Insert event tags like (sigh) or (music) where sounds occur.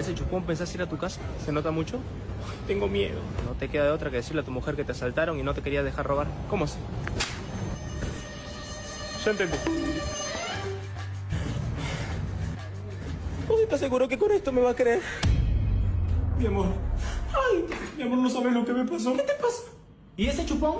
ese chupón pensás ir a tu casa? ¿Se nota mucho? (laughs) Tengo miedo. No te queda de otra que decirle a tu mujer que te asaltaron y no te querías dejar robar. ¿Cómo así? Ya entendí. ¿Vos estás seguro que con esto me va a creer? Mi amor. Ay, mi amor, no sabes lo que me pasó. ¿Qué te pasa? ¿Y ese chupón?